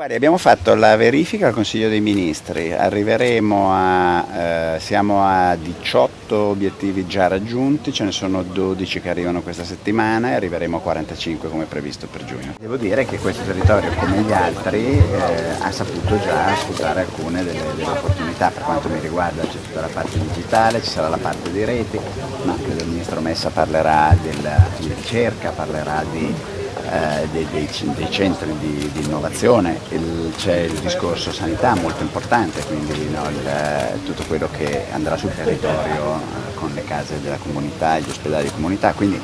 Guardi, abbiamo fatto la verifica al Consiglio dei Ministri, arriveremo a, eh, siamo a 18 obiettivi già raggiunti, ce ne sono 12 che arrivano questa settimana e arriveremo a 45 come previsto per giugno. Devo dire che questo territorio come gli altri eh, ha saputo già sfruttare alcune delle, delle, opportunità, per quanto mi riguarda c'è tutta la parte digitale, ci sarà la parte di reti, ma credo il Ministro Messa parlerà della, di ricerca, parlerà di eh, dei, dei, dei, centri di, di innovazione, c'è il discorso sanità molto importante, quindi no, il, tutto quello che andrà sul territorio eh, con le case della comunità, gli ospedali di comunità, quindi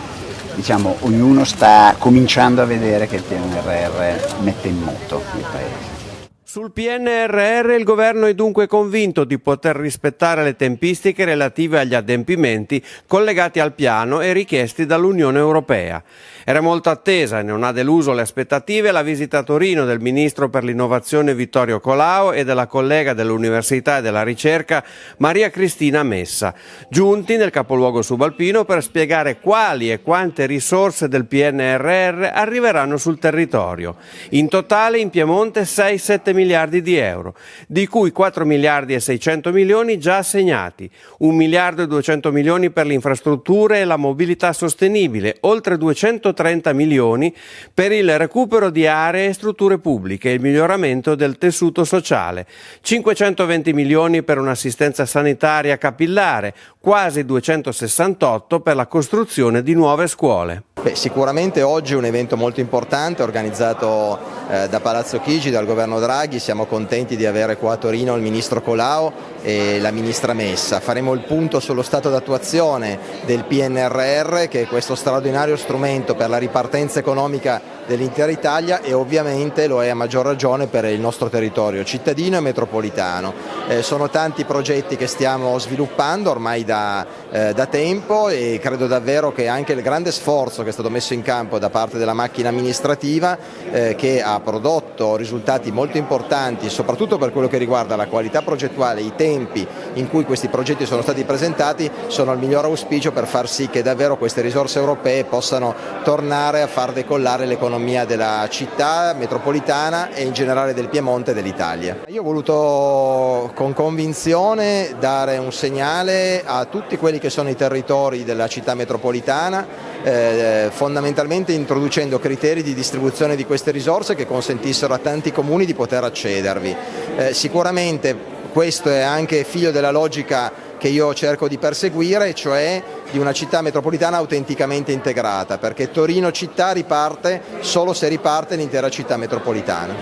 diciamo ognuno sta cominciando a vedere che il PNRR mette in moto il Paese. Sul PNRR il governo è dunque convinto di poter rispettare le tempistiche relative agli adempimenti collegati al piano e richiesti dall'Unione Europea. Era molto attesa e non ha deluso le aspettative la visita a Torino del ministro per l'innovazione Vittorio Colao e della collega dell'Università e della Ricerca Maria Cristina Messa, giunti nel capoluogo subalpino per spiegare quali e quante risorse del PNRR arriveranno sul territorio. In totale in Piemonte 6-7 miliardi di euro, di cui 4 miliardi e 600 milioni già assegnati, 1 miliardo e 200 milioni per le infrastrutture e la mobilità sostenibile, oltre 230 milioni per il recupero di aree e strutture pubbliche e il miglioramento del tessuto sociale, 520 milioni per un'assistenza sanitaria capillare, quasi 268 per la costruzione di nuove scuole. Beh, sicuramente oggi è un evento molto importante organizzato eh, da Palazzo Chigi, dal governo Draghi, siamo contenti di avere qua a Torino il ministro Colao e la ministra Messa. Faremo il punto sullo stato d'attuazione del PNRR che è questo straordinario strumento per la ripartenza economica dell'intera Italia e ovviamente lo è a maggior ragione per il nostro territorio cittadino e metropolitano. Eh, sono tanti progetti che stiamo sviluppando ormai da, eh, da tempo e credo davvero che anche il grande sforzo che è stato messo in campo da parte della macchina amministrativa eh, che ha prodotto risultati molto importanti soprattutto per quello che riguarda la qualità progettuale, i tempi in cui questi progetti sono stati presentati sono il miglior auspicio per far sì che davvero queste risorse europee possano tornare a far decollare l'economia della città metropolitana e in generale del Piemonte e dell'Italia. Io ho voluto con convinzione dare un segnale a tutti quelli che sono i territori della città metropolitana, eh, fondamentalmente introducendo criteri di distribuzione di queste risorse che consentissero a tanti comuni di poter accedervi. Eh, sicuramente questo è anche figlio della logica che io cerco di perseguire, cioè di una città metropolitana autenticamente integrata, perché Torino città riparte solo se riparte l'intera città metropolitana.